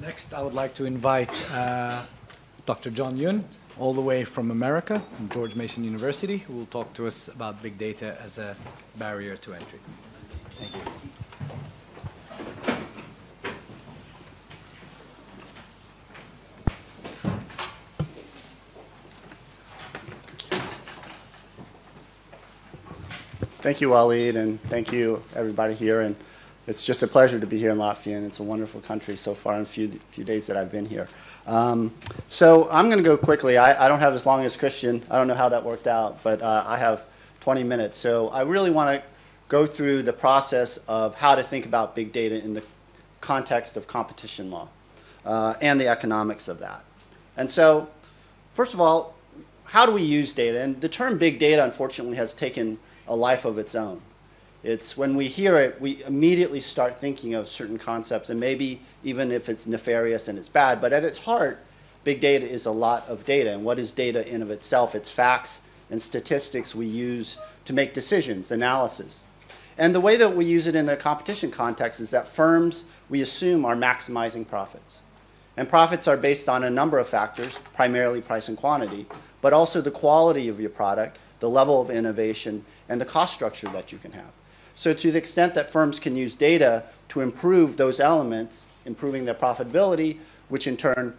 Next, I would like to invite uh, Dr. John Yun, all the way from America, from George Mason University, who will talk to us about big data as a barrier to entry. Thank you. Thank you, Waleed, and thank you, everybody here. And it's just a pleasure to be here in Latvia, and it's a wonderful country so far in a few, few days that I've been here. Um, so I'm going to go quickly. I, I, don't have as long as Christian. I don't know how that worked out, but uh, I have 20 minutes. So I really want to go through the process of how to think about big data in the context of competition law uh, and the economics of that. And so, first of all, how do we use data? And the term big data, unfortunately, has taken a life of its own. It's when we hear it, we immediately start thinking of certain concepts, and maybe even if it's nefarious and it's bad, but at its heart, big data is a lot of data. And what is data in of itself? It's facts and statistics we use to make decisions, analysis. And the way that we use it in the competition context is that firms, we assume, are maximizing profits. And profits are based on a number of factors, primarily price and quantity, but also the quality of your product, the level of innovation, and the cost structure that you can have. So to the extent that firms can use data to improve those elements, improving their profitability, which in turn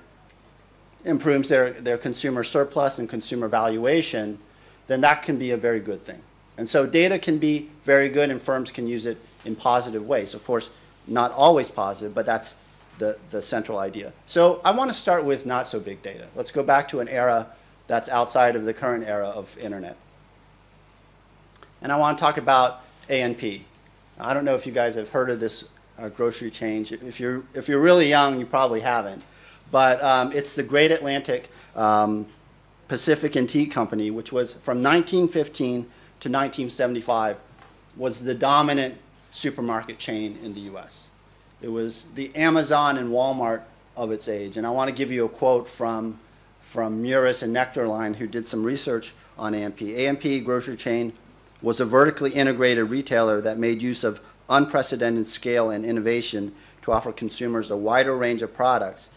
improves their, their consumer surplus and consumer valuation, then that can be a very good thing. And so data can be very good and firms can use it in positive ways. Of course, not always positive, but that's the, the central idea. So I want to start with not so big data. Let's go back to an era that's outside of the current era of internet and I want to talk about A&P. I don't know if you guys have heard of this uh, grocery chain. If you're, if you're really young, you probably haven't. But um, it's the Great Atlantic um, Pacific and Tea Company, which was from 1915 to 1975, was the dominant supermarket chain in the U.S. It was the Amazon and Walmart of its age. And I want to give you a quote from, from Muris and Nuechterlein, who did some research on A&P. A&P grocery chain was a vertically integrated retailer that made use of unprecedented scale and innovation to offer consumers a wider range of products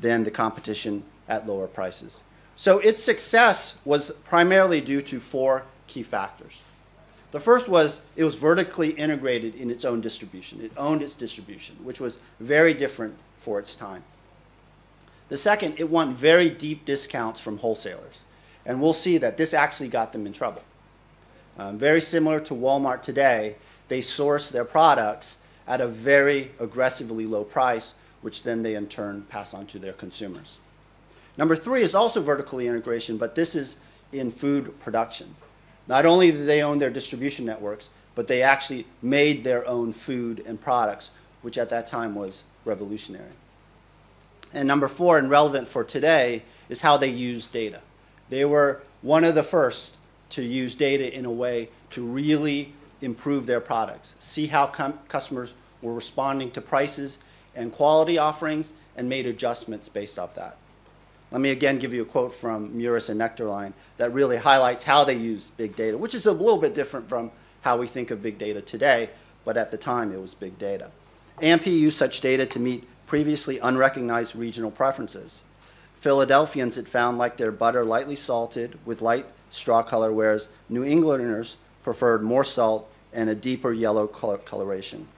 than the competition at lower prices. So its success was primarily due to four key factors. The first was it was vertically integrated in its own distribution. It owned its distribution, which was very different for its time. The second, it won very deep discounts from wholesalers. And we'll see that this actually got them in trouble. Um, very similar to Walmart today, they source their products at a very aggressively low price, which then they in turn pass on to their consumers. Number three is also vertical integration, but this is in food production. Not only do they own their distribution networks, but they actually made their own food and products, which at that time was revolutionary. And number four, and relevant for today, is how they use data. They were one of the first to use data in a way to really improve their products, see how customers were responding to prices and quality offerings, and made adjustments based off that. Let me again give you a quote from Muris and Nuechterlein that really highlights how they use big data, which is a little bit different from how we think of big data today, but at the time it was big data. A&P used such data to meet previously unrecognized regional preferences. Philadelphians it found like their butter lightly salted with light straw color, whereas New Englanders preferred more salt and a deeper yellow color coloration.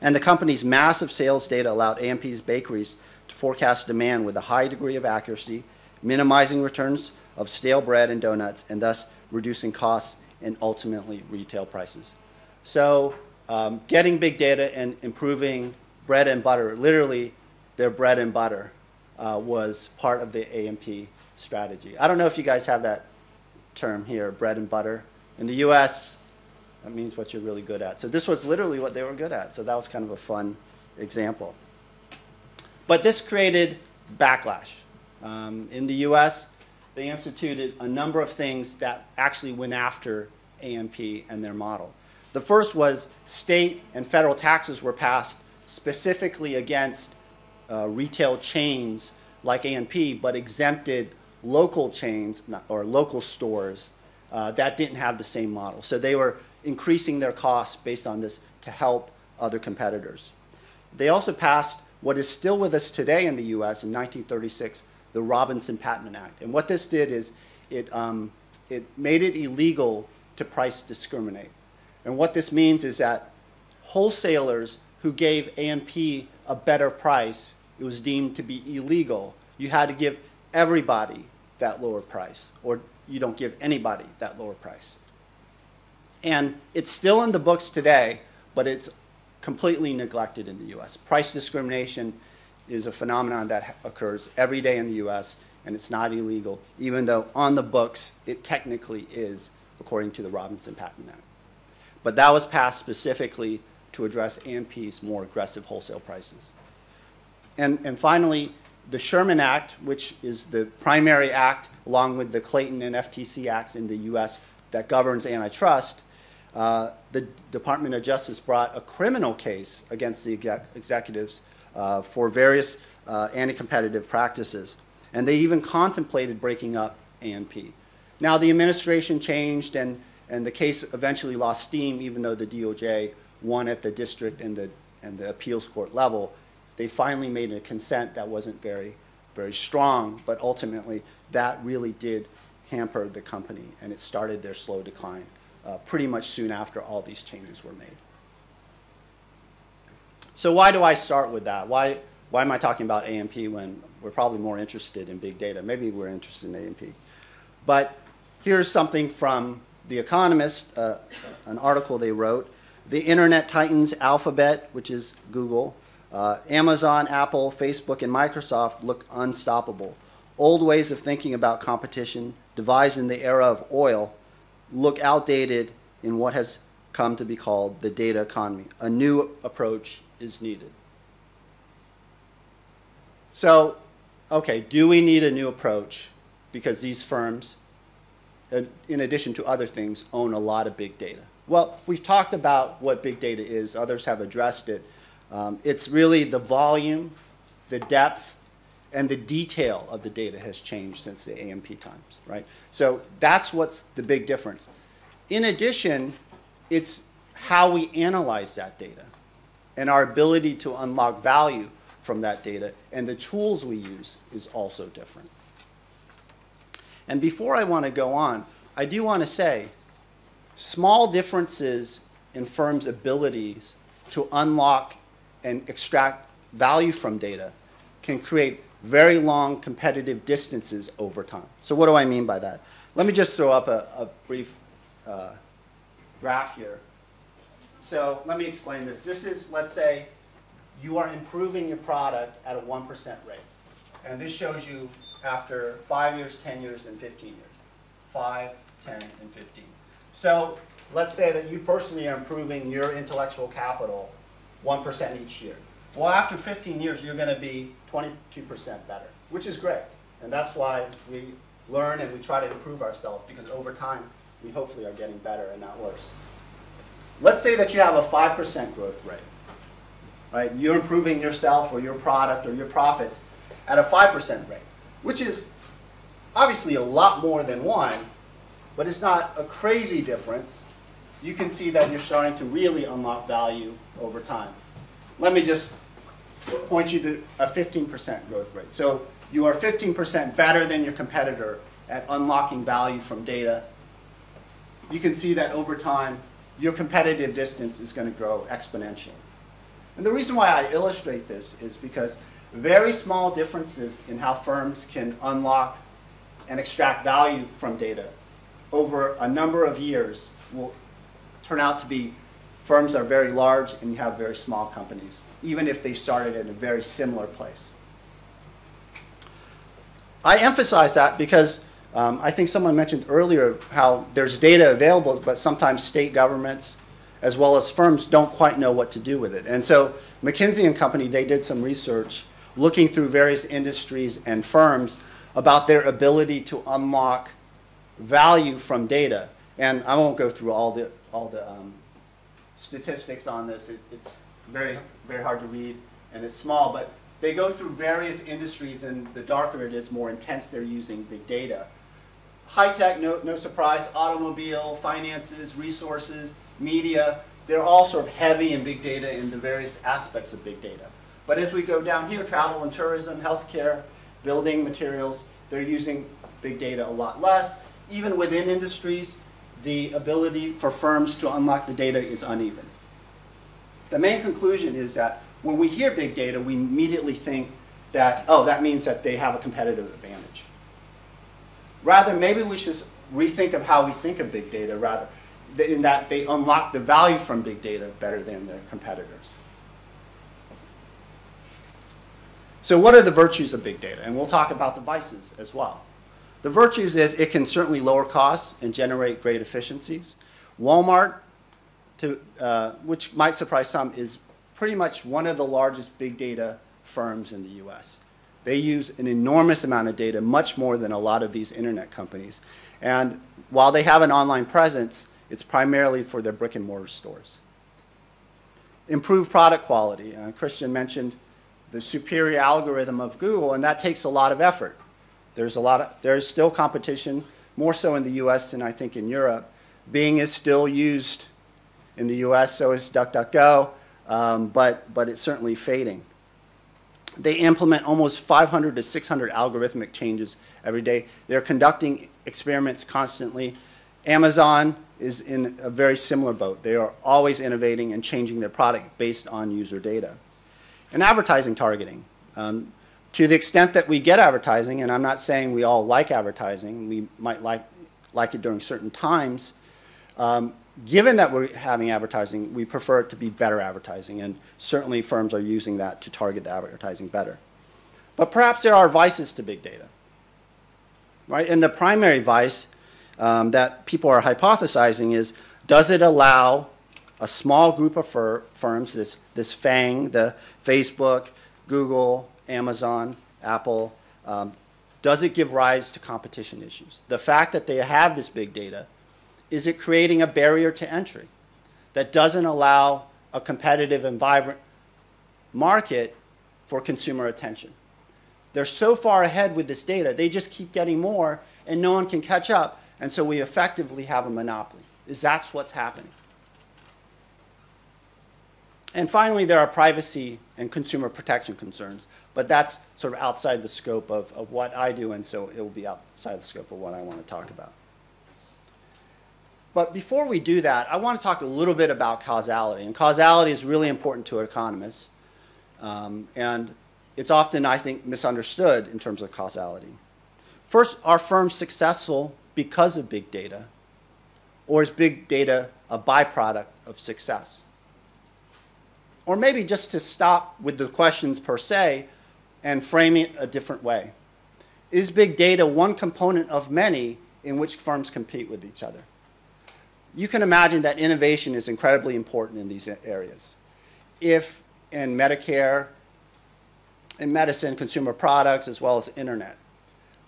And the company's massive sales data allowed A&P's bakeries to forecast demand with a high degree of accuracy, minimizing returns of stale bread and donuts, and thus reducing costs and ultimately retail prices. So um, getting big data and improving bread and butter, literally their bread and butter, uh, was part of the A&P strategy. I don't know if you guys have that term here, bread and butter. In the US, that means what you're really good at. So this was literally what they were good at. So that was kind of a fun example. But this created backlash. Um, in the US, they instituted a number of things that actually went after A&P their model. The first was state and federal taxes were passed specifically against uh, retail chains like A&P, but exempted local chains or local stores uh, that didn't have the same model. So they were increasing their costs based on this to help other competitors. They also passed what is still with us today in the U.S. in 1936, the Robinson Patman Act. And what this did is it, um, it made it illegal to price discriminate. And what this means is that wholesalers who gave A&P a better price, it was deemed to be illegal. You had to give everybody that lower price, or you don't give anybody that lower price. And it's still in the books today, but it's completely neglected in the U.S. Price discrimination is a phenomenon that occurs every day in the U.S., and it's not illegal, even though on the books it technically is, according to the Robinson Patman Act. But that was passed specifically to address A&P's more aggressive wholesale prices. And, and finally, the Sherman Act, which is the primary act, along with the Clayton and FTC acts in the U.S. that governs antitrust, uh, the Department of Justice brought a criminal case against the exec executives uh, for various uh, anti-competitive practices. And they even contemplated breaking up A&P. Now, the administration changed, and, and the case eventually lost steam, even though the DOJ won at the district and the, and the appeals court level they finally made a consent that wasn't very, very strong, but ultimately that really did hamper the company and it started their slow decline uh, pretty much soon after all these changes were made. So why do I start with that? Why, why am I talking about A&P when we're probably more interested in big data? Maybe we're interested in A&P. But here's something from The Economist, uh, an article they wrote. The Internet Titans Alphabet, which is Google, uh, Amazon, Apple, Facebook, and Microsoft look unstoppable. Old ways of thinking about competition, devised in the era of oil, look outdated in what has come to be called the data economy. A new approach is needed. So, okay, do we need a new approach? Because these firms, uh, in addition to other things, own a lot of big data. Well, we've talked about what big data is. Others have addressed it. Um, it's really the volume, the depth, and the detail of the data has changed since the A&P times, right? So that's what's the big difference. In addition, it's how we analyze that data and our ability to unlock value from that data and the tools we use is also different. And before I want to go on, I do want to say small differences in firms' abilities to unlock and extract value from data can create very long competitive distances over time. So what do I mean by that? Let me just throw up a, a brief uh, graph here. So let me explain this. This is, let's say, you are improving your product at a 1% rate. And this shows you after 5 years, 10 years, and 15 years. 5, 10, and 15. So let's say that you personally are improving your intellectual capital 1% each year. Well, after 15 years, you're going to be 22% better, which is great. And that's why we learn and we try to improve ourselves, because over time, we hopefully are getting better and not worse. Let's say that you have a 5% growth rate. Right? You're improving yourself or your product or your profits at a 5% rate, which is obviously a lot more than one, but it's not a crazy difference you can see that you're starting to really unlock value over time. Let me just point you to a 15% growth rate. So you are 15% better than your competitor at unlocking value from data. You can see that over time, your competitive distance is going to grow exponentially. And the reason why I illustrate this is because very small differences in how firms can unlock and extract value from data over a number of years will turn out to be firms that are very large and you have very small companies, even if they started in a very similar place. I emphasize that because um, I think someone mentioned earlier how there's data available, but sometimes state governments as well as firms don't quite know what to do with it. And so McKinsey and Company, they did some research looking through various industries and firms about their ability to unlock value from data. And I won't go through all the all the um, statistics on this. It, it's very, very hard to read, and it's small, but they go through various industries, and the darker it is, more intense they're using big data. High tech, no, no surprise, automobile, finances, resources, media, they're all sort of heavy in big data in the various aspects of big data. But as we go down here, travel and tourism, healthcare, building materials, they're using big data a lot less. Even within industries, the ability for firms to unlock the data is uneven. The main conclusion is that when we hear big data, we immediately think that, oh, that means that they have a competitive advantage. Rather, maybe we should rethink of how we think of big data rather, in that they unlock the value from big data better than their competitors. So what are the virtues of big data? And we'll talk about the vices as well. The virtues is it can certainly lower costs and generate great efficiencies. Walmart, to, uh, which might surprise some, is pretty much one of the largest big data firms in the US. They use an enormous amount of data, much more than a lot of these internet companies. And while they have an online presence, it's primarily for their brick and mortar stores. Improved product quality. Uh, Christian mentioned the superior algorithm of Google, and that takes a lot of effort. There's a lot of, there's still competition, more so in the US than I think in Europe. Bing is still used in the US, so is DuckDuckGo, um, but, but it's certainly fading. They implement almost 500 to 600 algorithmic changes every day. They're conducting experiments constantly. Amazon is in a very similar boat. They are always innovating and changing their product based on user data. And advertising targeting. Um, to the extent that we get advertising, and I'm not saying we all like advertising, we might like, like it during certain times, um, given that we're having advertising, we prefer it to be better advertising, and certainly firms are using that to target the advertising better. But perhaps there are vices to big data, right? And the primary vice um, that people are hypothesizing is, does it allow a small group of fir firms, this, this FANG, the Facebook, Google, Amazon, Apple, um, does it give rise to competition issues? The fact that they have this big data, is it creating a barrier to entry that doesn't allow a competitive and vibrant market for consumer attention? They're so far ahead with this data, they just keep getting more and no one can catch up, and so we effectively have a monopoly. Is that's what's happening? And finally, there are privacy and consumer protection concerns, but that's sort of outside the scope of, of what I do, and so it will be outside the scope of what I want to talk about. But before we do that, I want to talk a little bit about causality. And causality is really important to economists. Um, and it's often, I think, misunderstood in terms of causality. First, are firms successful because of big data? Or is big data a byproduct of success? Or maybe just to stop with the questions per se and frame it a different way. Is big data one component of many in which firms compete with each other? You can imagine that innovation is incredibly important in these areas. If in Medicare, in medicine, consumer products, as well as internet,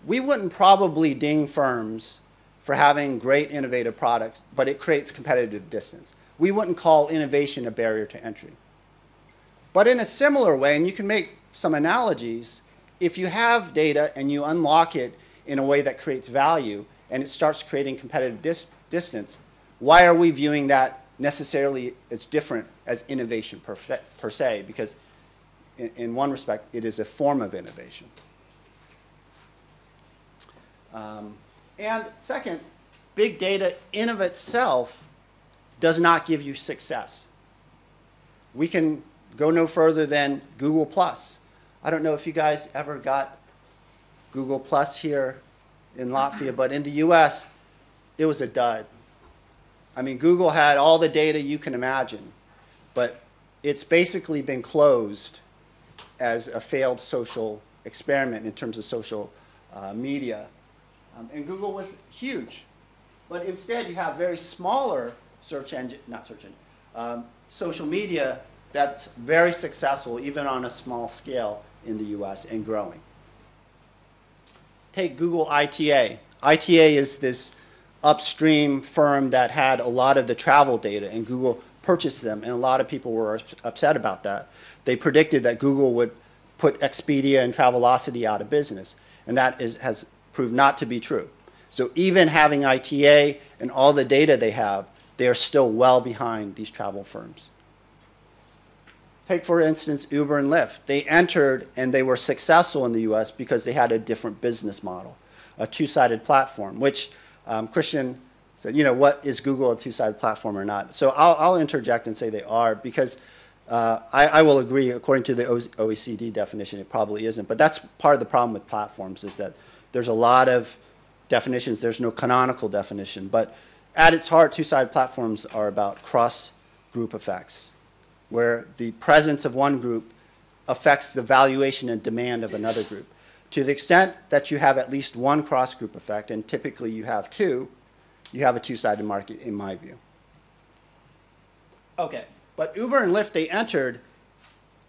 we wouldn't probably ding firms for having great innovative products, but it creates competitive distance. We wouldn't call innovation a barrier to entry. But in a similar way, and you can make some analogies, if you have data and you unlock it in a way that creates value and it starts creating competitive dis distance, why are we viewing that necessarily as different as innovation per, per se? Because in, in, one respect, it is a form of innovation. Um, and second, big data in of itself does not give you success. We can go no further than Google Plus. I don't know if you guys ever got Google Plus here in Latvia, but in the US, it was a dud. I mean, Google had all the data you can imagine, but it's basically been closed as a failed social experiment in terms of social uh, media. Um, and Google was huge. But instead, you have very smaller search engine, not search engine, um, social media that's very successful, even on a small scale in the US and growing. Take Google ITA. ITA is this upstream firm that had a lot of the travel data, and Google purchased them, and a lot of people were upset about that. They predicted that Google would put Expedia and Travelocity out of business, and that is, has proved not to be true. So even having ITA and all the data they have, they are still well behind these travel firms. Take, for instance, Uber and Lyft. They entered and they were successful in the US because they had a different business model, a two sided platform, which um, Christian said, you know, what is Google a two sided platform or not? So I'll, I'll, interject and say they are because uh, I, I, will agree, according to the OECD definition, it probably isn't. But that's part of the problem with platforms is that there's a lot of definitions, there's no canonical definition. But at its heart, two sided platforms are about cross group effects where the presence of one group affects the valuation and demand of another group. To the extent that you have at least one cross-group effect, and typically you have two, you have a two-sided market in my view. Okay, but Uber and Lyft, they entered,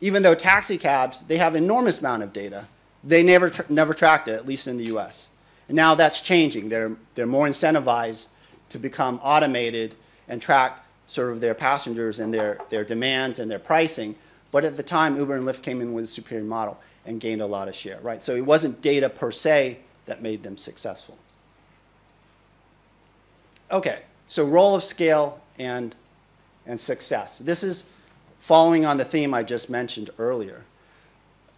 even though taxi cabs, they have enormous amount of data. They never, tra never tracked it, at least in the US. And now that's changing. They're, they're more incentivized to become automated and track sort of their passengers and their, their demands and their pricing. But at the time, Uber and Lyft came in with a superior model and gained a lot of share, right? So it wasn't data per se that made them successful. Okay, so role of scale and, and success. This is following on the theme I just mentioned earlier.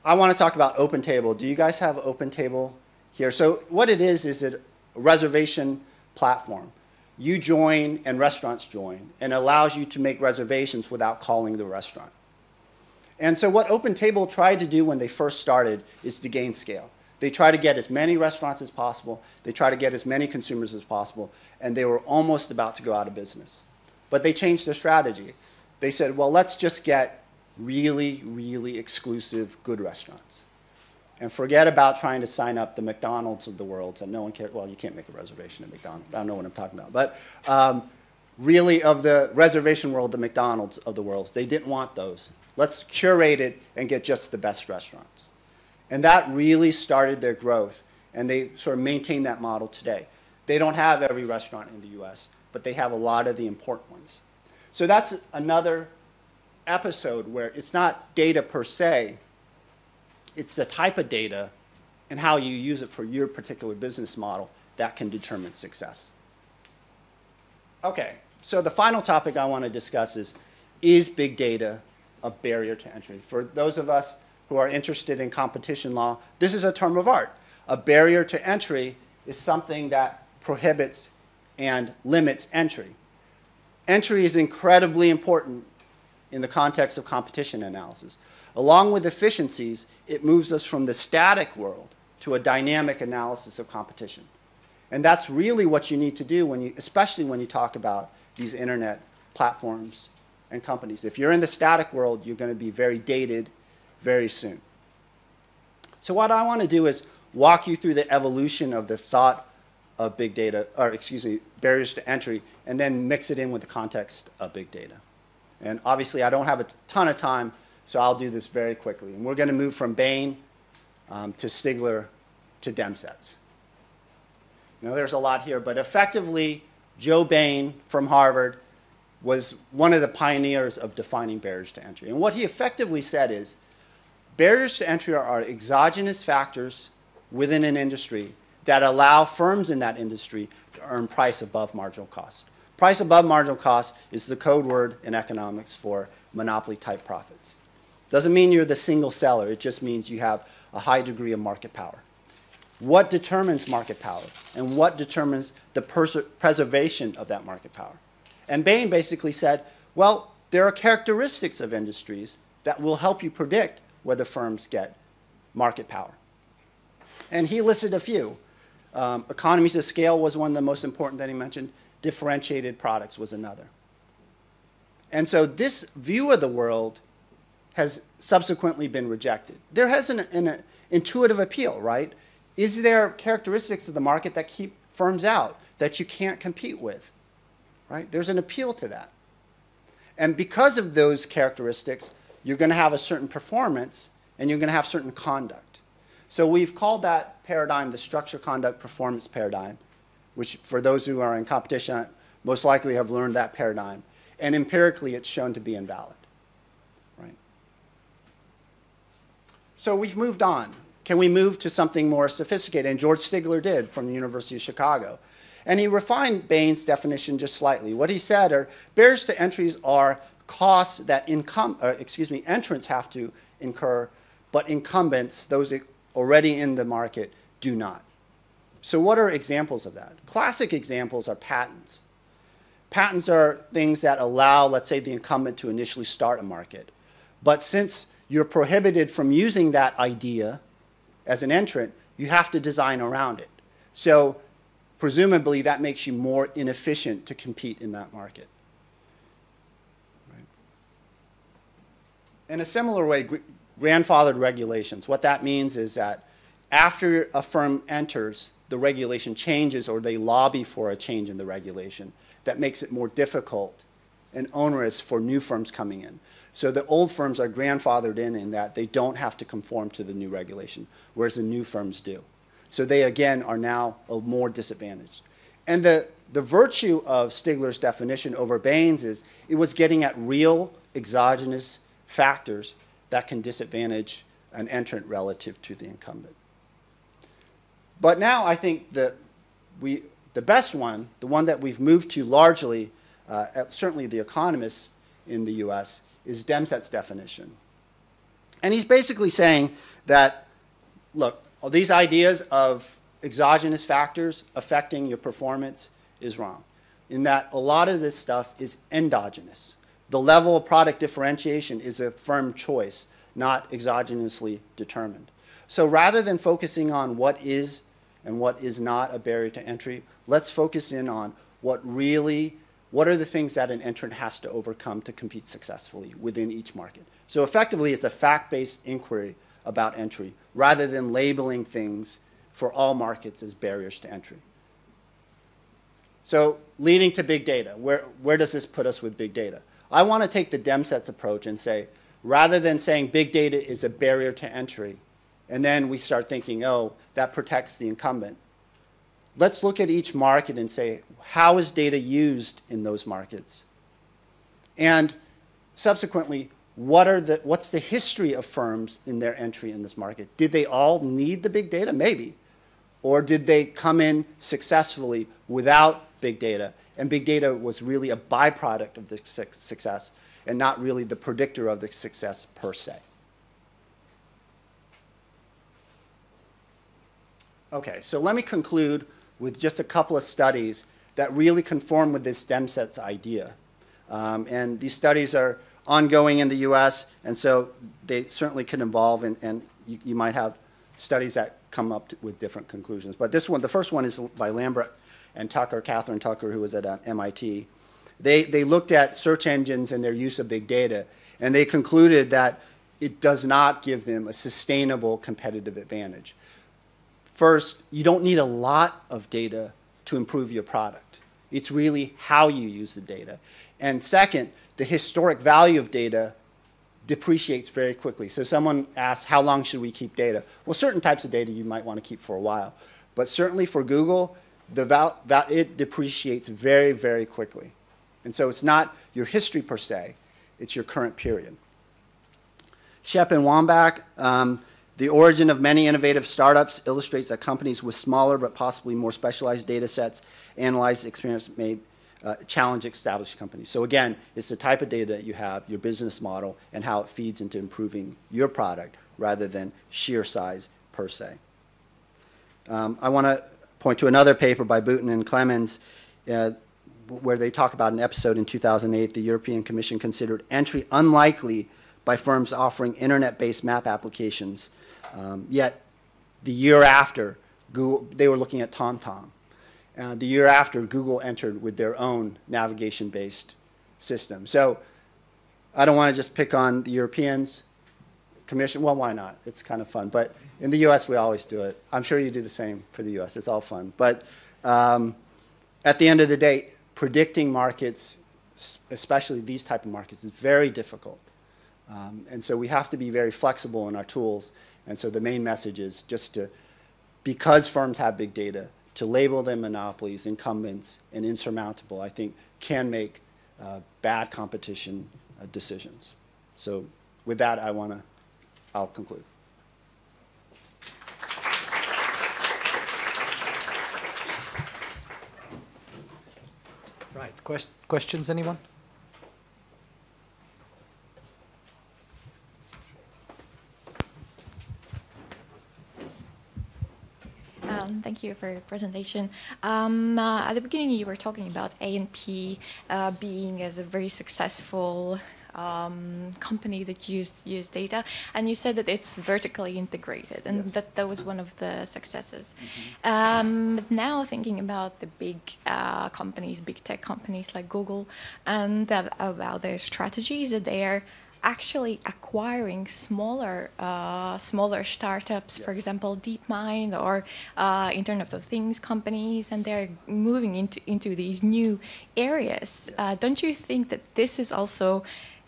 I want to talk about OpenTable. Do you guys have OpenTable here? So what it is, is a reservation platform you join and restaurants join and allows you to make reservations without calling the restaurant. And so what OpenTable tried to do when they first started is to gain scale. They try to get as many restaurants as possible, they try to get as many consumers as possible, and they were almost about to go out of business. But they changed their strategy. They said, well, let's just get really, really exclusive good restaurants and forget about trying to sign up the McDonald's of the world. And no one cares. Well, you can't make a reservation at McDonald's. I don't know what I'm talking about. But um, really, of the reservation world, the McDonald's of the world, they didn't want those. Let's curate it and get just the best restaurants. And that really started their growth. And they sort of maintain that model today. They don't have every restaurant in the US, but they have a lot of the important ones. So that's another episode where it's not data per se, it's the type of data and how you use it for your particular business model that can determine success. Okay, so the final topic I want to discuss is, is big data a barrier to entry? For those of us who are interested in competition law, this is a term of art. A barrier to entry is something that prohibits and limits entry. Entry is incredibly important in the context of competition analysis. Along with efficiencies, it moves us from the static world to a dynamic analysis of competition. And that's really what you need to do, when you, especially when you talk about these internet platforms and companies. If you're in the static world, you're going to be very dated very soon. So what I want to do is walk you through the evolution of the thought of big data, or excuse me, barriers to entry, and then mix it in with the context of big data. And obviously, I don't have a ton of time, so I'll do this very quickly. And we're going to move from Bain um, to Stigler to Demsetz. Now, there's a lot here, but effectively, Joe Bain from Harvard was one of the pioneers of defining barriers to entry. And what he effectively said is barriers to entry are exogenous factors within an industry that allow firms in that industry to earn price above marginal cost. Price above marginal cost is the code word in economics for monopoly type profits. Doesn't mean you're the single seller. It just means you have a high degree of market power. What determines market power? And what determines the preservation of that market power? And Bain basically said, well, there are characteristics of industries that will help you predict whether firms get market power. And he listed a few. Um, economies of scale was one of the most important that he mentioned. Differentiated products was another. And so this view of the world has subsequently been rejected. There has an, an intuitive appeal, right? Is there characteristics of the market that keep firms out that you can't compete with, right? There's an appeal to that. And because of those characteristics, you're going to have a certain performance and you're going to have certain conduct. So we've called that paradigm the structure conduct performance paradigm, which for those who are in competition most likely have learned that paradigm. And empirically, it's shown to be invalid. So we've moved on. Can we move to something more sophisticated? And George Stigler did from the University of Chicago. And he refined Bain's definition just slightly. What he said are barriers to entries are costs that income, uh, excuse me, entrants have to incur, but incumbents, those already in the market, do not. So what are examples of that? Classic examples are patents. Patents are things that allow, let's say, the incumbent to initially start a market. But since you're prohibited from using that idea as an entrant, you have to design around it. So presumably that makes you more inefficient to compete in that market. Right. In a similar way, grandfathered regulations, what that means is that after a firm enters, the regulation changes or they lobby for a change in the regulation that makes it more difficult and onerous for new firms coming in. So the old firms are grandfathered in in that they don't have to conform to the new regulation, whereas the new firms do. So they, again, are now a more disadvantaged. And the, the virtue of Stigler's definition over Bain's is it was getting at real exogenous factors that can disadvantage an entrant relative to the incumbent. But now I think that we, the best one, the one that we've moved to largely, uh, certainly the economists in the US, is Demset's definition. And he's basically saying that, look, these ideas of exogenous factors affecting your performance is wrong, in that a lot of this stuff is endogenous. The level of product differentiation is a firm choice, not exogenously determined. So rather than focusing on what is and what is not a barrier to entry, let's focus in on what really, what are the things that an entrant has to overcome to compete successfully within each market. So effectively, it's a fact-based inquiry about entry rather than labeling things for all markets as barriers to entry. So leading to big data, where, where does this put us with big data? I want to take the Demsetz approach and say, rather than saying big data is a barrier to entry, and then we start thinking, oh, that protects the incumbent. Let's look at each market and say, how is data used in those markets? And subsequently, what are the, what's the history of firms in their entry in this market? Did they all need the big data? Maybe. Or did they come in successfully without big data? And big data was really a byproduct of the success and not really the predictor of the success per se. Okay, so let me conclude with just a couple of studies that really conform with this Demsetz idea. Um, and these studies are ongoing in the U.S., and so they certainly can evolve, and, and you, you, might have studies that come up with different conclusions. But this one, the first one is by Lambrecht and Tucker, Catherine Tucker, who was at uh, MIT. They, they looked at search engines and their use of big data, and they concluded that it does not give them a sustainable competitive advantage. First, you don't need a lot of data to improve your product. It's really how you use the data. And second, the historic value of data depreciates very quickly. So someone asks, how long should we keep data? Well, certain types of data you might want to keep for a while. But certainly for Google, the val val it depreciates very, very quickly. And so it's not your history per se, it's your current period. Schepp and Wambach, um, the origin of many innovative startups illustrates that companies with smaller but possibly more specialized data sets analyze experience may uh, challenge established companies. So again, it's the type of data that you have, your business model, and how it feeds into improving your product rather than sheer size per se. Um, I want to point to another paper by Boutin and Clemens uh, where they talk about an episode in 2008 the European Commission considered entry unlikely by firms offering internet-based map applications um, yet the year after, Google, they were looking at TomTom. Uh, the year after, Google entered with their own navigation-based system. So I don't want to just pick on the Europeans commission. Well, why not? It's kind of fun. But in the U.S., we always do it. I'm sure you do the same for the U.S. It's all fun. But um, at the end of the day, predicting markets, especially these type of markets, is very difficult. Um, and so we have to be very flexible in our tools and so the main message is just to, because firms have big data, to label them monopolies, incumbents, and insurmountable, I think can make uh, bad competition uh, decisions. So with that, I want to, I'll conclude. Right, Quest questions, anyone? Um, thank you for your presentation. Um, uh, at the beginning, you were talking about A&P uh, being as a very successful um, company that used used data, and you said that it's vertically integrated, and Yes. that that was one of the successes. Um, but now thinking about the big uh, companies, big tech companies like Google, and uh, about their strategies, that they are actually acquiring smaller uh, smaller startups, for example, DeepMind or uh, Internet of Things companies, and they're moving into into these new areas. Uh, don't you think that this is also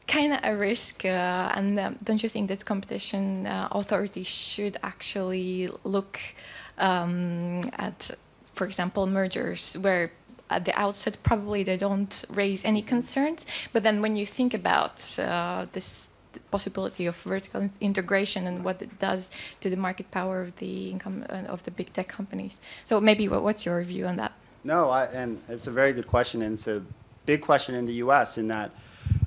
kind of a risk? Uh, and um, don't you think that competition uh, authorities should actually look um, at, for example, mergers where at the outset probably they don't raise any concerns, but then when you think about uh, this possibility of vertical integration and what it does to the market power of the income uh, of the big tech companies. So maybe what's your view on that? No, I, and it's a very good question, and it's a big question in the U.S. in that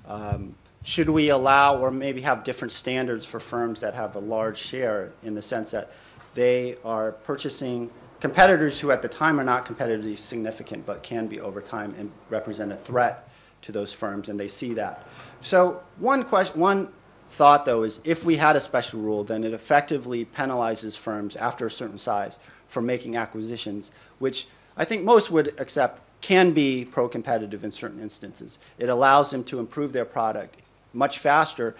um, should we allow or maybe have different standards for firms that have a large share in the sense that they are purchasing competitors who at the time are not competitively significant but can be over time and represent a threat to those firms, and they see that. So one question, one thought though is if we had a special rule, then it effectively penalizes firms after a certain size for making acquisitions, which I think most would accept can be pro-competitive in certain instances. It allows them to improve their product much faster.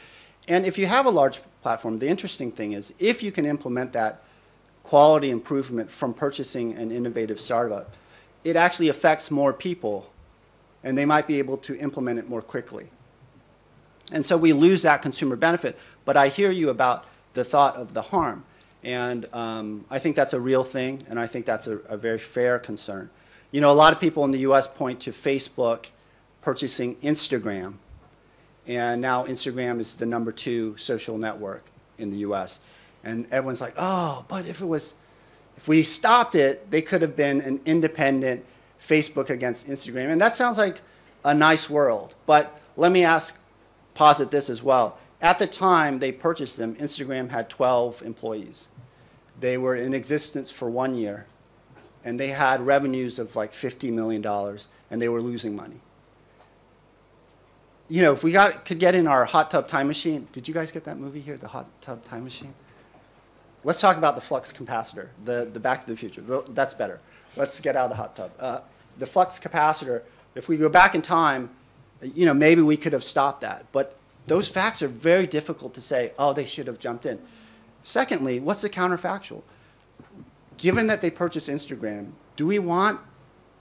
And if you have a large platform, the interesting thing is if you can implement that quality improvement from purchasing an innovative startup, it actually affects more people and they might be able to implement it more quickly. And so we lose that consumer benefit. But I hear you about the thought of the harm. And um, I think that's a real thing, and I think that's a, a very fair concern. You know, a lot of people in the US point to Facebook purchasing Instagram, and now Instagram is the number two social network in the US. And everyone's like, oh, but if it was, if we stopped it, they could have been an independent Facebook against Instagram. And that sounds like a nice world. But let me ask, posit this as well. At the time they purchased them, Instagram had 12 employees. They were in existence for one year, and they had revenues of like $50 million, and they were losing money. You know, if we got, could get in our hot tub time machine, did you guys get that movie here, the hot tub time machine? Let's talk about the flux capacitor, the, the Back to the Future. That's better. Let's get out of the hot tub. Uh, the flux capacitor, if we go back in time, you know, maybe we could have stopped that. But those facts are very difficult to say, oh, they should have jumped in. Secondly, what's the counterfactual? Given that they purchased Instagram, do we want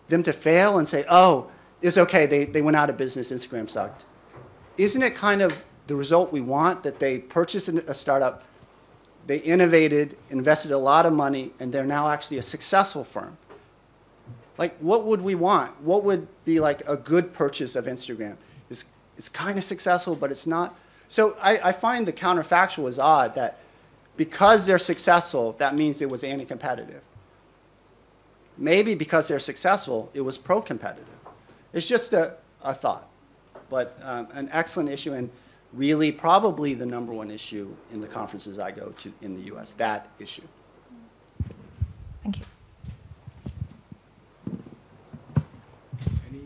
them to fail and say, oh, it's okay, they, they went out of business, Instagram sucked? Isn't it kind of the result we want that they purchased a startup, they innovated, invested a lot of money, and they're now actually a successful firm? Like, what would we want? What would be like a good purchase of Instagram? It's, it's kind of successful, but it's not. So I, I find the counterfactual is odd that because they're successful, that means it was anti competitive. Maybe because they're successful, it was pro competitive. It's just a, a thought, but um, an excellent issue and really probably the number one issue in the conferences I go to in the US, that issue. Thank you. Any,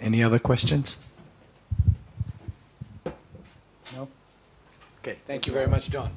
any other questions? No? Okay, thank you very much, John.